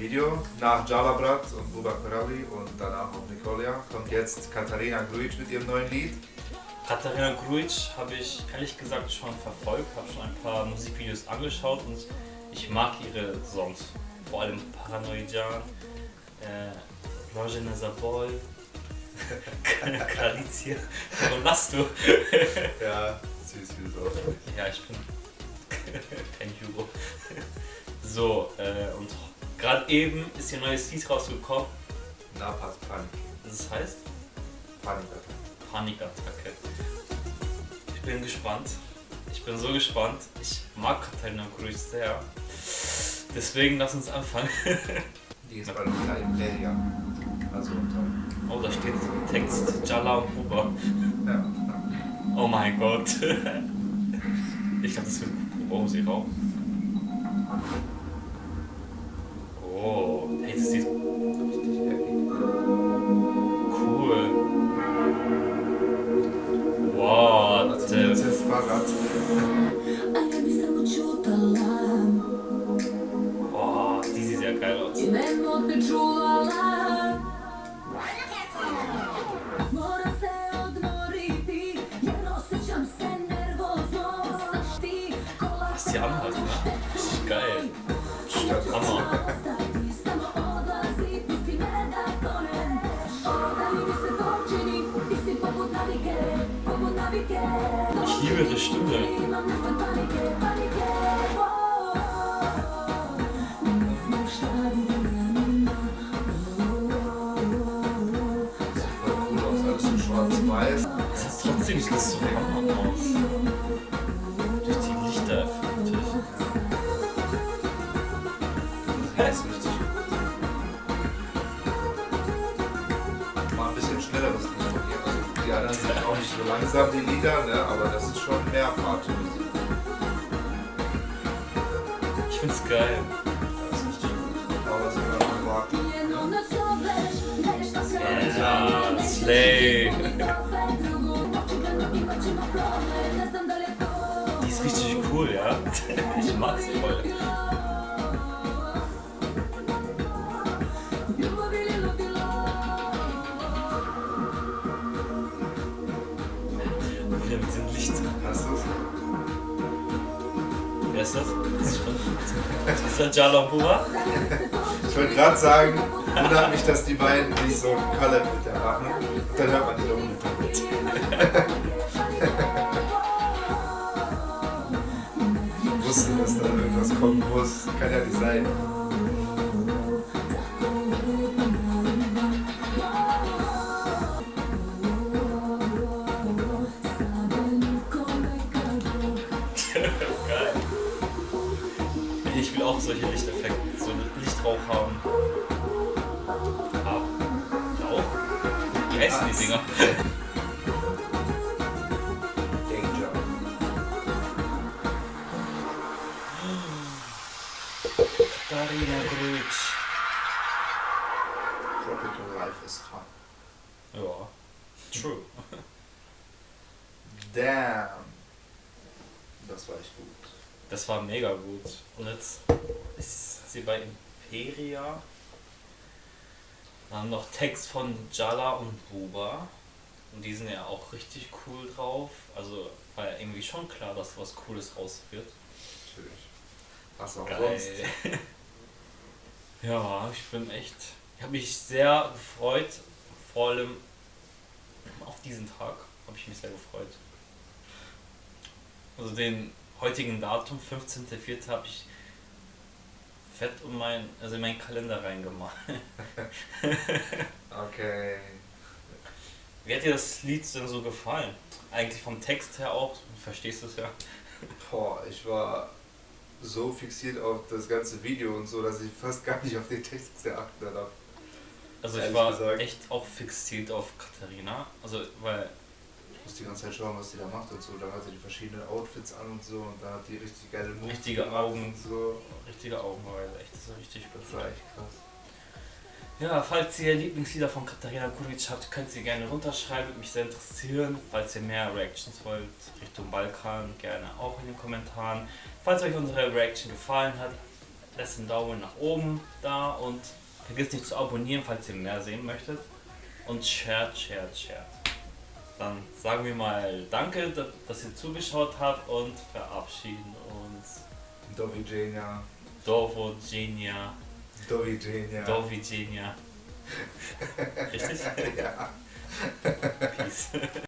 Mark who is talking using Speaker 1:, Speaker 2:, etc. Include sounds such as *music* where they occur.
Speaker 1: Video. Nach Jalabrat und Buba Karali und danach auch Nicolia kommt jetzt Katharina Grujic mit ihrem neuen Lied.
Speaker 2: Katharina Grujic habe ich ehrlich gesagt schon verfolgt, habe schon ein paar Musikvideos angeschaut und ich mag ihre Songs. Vor allem Paranoidan, äh, Rojena Zabol, *laughs* Galizia. Warum lachst du?
Speaker 1: ja, süß wie du es
Speaker 2: Ja, ich bin *laughs* kein Hugo. So, äh, und gerade eben ist ihr neues Lied rausgekommen.
Speaker 1: Na, passt Panik.
Speaker 2: Das heißt?
Speaker 1: Panikattacke.
Speaker 2: Panikattacke. Ich bin gespannt. Ich bin so gespannt. Ich mag Katharina Grujic sehr. Deswegen lass uns anfangen. *laughs*
Speaker 1: Die ist bei Imperia. Also unter.
Speaker 2: Oh, da steht Text Jala und Huber.
Speaker 1: Ja.
Speaker 2: Oh mein Gott. *laughs* Ich glaube, das wird Oh, sie raucht. Oh, hey, das sieht
Speaker 1: Richtig heavy.
Speaker 2: cool. Wow,
Speaker 1: das ist Fahrrad.
Speaker 2: Oh, die sieht ja geil aus. Was die anhat, ne? Richtig geil. Ich liebe ihre Stimme. Das ist trotzdem nicht so Hammer aus.
Speaker 1: Ja, ist richtig gut. Mal ein bisschen schnelleres Lied von ihr. Also die anderen sind auch nicht so langsam, die Lieder, ne? aber das ist schon mehr Partymusik.
Speaker 2: Ich find's geil.
Speaker 1: Das ist richtig gut. Aber noch
Speaker 3: ne zoveš, nešto se
Speaker 2: Ja, Slay. Die ist richtig cool, ja. *laughs* Ich mag sie voll. Licht.
Speaker 1: Hast du es?
Speaker 2: Wer ist das? Das ist das Jalambura?
Speaker 1: Ich wollte gerade sagen, wundert mich, dass die beiden nicht so einen Collab mit der machen. Dann hört man die mit. Ich wusste, dass da irgendwas kommen muss. Kann ja nicht sein.
Speaker 2: Ich will auch solche Lichteffekte, so Lichtrauch haben. Ab. Rauch? Wie heißen die Dinger?
Speaker 1: Danger.
Speaker 2: Darina Grujic.
Speaker 1: Tropical Life is fun.
Speaker 2: Ja. True.
Speaker 1: Damn. Das war echt gut.
Speaker 2: Das war mega gut. Und jetzt ist sie bei Imperia. Dann noch Text von Jala und Buba. Und die sind ja auch richtig cool drauf. Also war ja irgendwie schon klar, dass was Cooles raus wird.
Speaker 1: Natürlich. Was auch
Speaker 2: Geil.
Speaker 1: sonst. *laughs*
Speaker 2: ja, ich bin echt. Ich habe mich sehr gefreut. Vor allem auf diesen Tag habe ich mich sehr gefreut. Also den heutigen Datum, 15.04. habe ich fett um mein, also in meinen Kalender reingemalt. *laughs*
Speaker 1: Okay.
Speaker 2: Wie hat dir das Lied denn so gefallen? Eigentlich vom Text her auch, du verstehst es ja.
Speaker 1: Boah, ich war so fixiert auf das ganze Video und so, dass ich fast gar nicht auf den Text geachtet habe.
Speaker 2: Also ich war
Speaker 1: gesagt.
Speaker 2: echt auch fixiert auf Katharina. Also weil
Speaker 1: muss die ganze Zeit schauen, was die da macht und so. Dann hat sie die verschiedenen Outfits an und so und dann hat die richtig geile Moves
Speaker 2: Richtige Augen.
Speaker 1: und so.
Speaker 2: richtige Augenweide, echt, das ist richtig
Speaker 1: Das war echt krass.
Speaker 2: Ja, falls ihr Lieblingslieder von Katharina Kuric habt, könnt ihr gerne runterschreiben, würde mich sehr interessieren. Falls ihr mehr Reactions wollt, Richtung Balkan, gerne auch in den Kommentaren. Falls euch unsere Reaction gefallen hat, lasst einen Daumen nach oben da und vergesst nicht zu abonnieren, falls ihr mehr sehen möchtet. Und shared, shared, shared. Dann sagen wir mal Danke, da- dass ihr zugeschaut habt und verabschieden uns.
Speaker 1: Do widzenia.
Speaker 2: Dovo Genia,
Speaker 1: Do widzenia.
Speaker 2: Do Genia. *laughs* Richtig?
Speaker 1: Ja.
Speaker 2: Peace.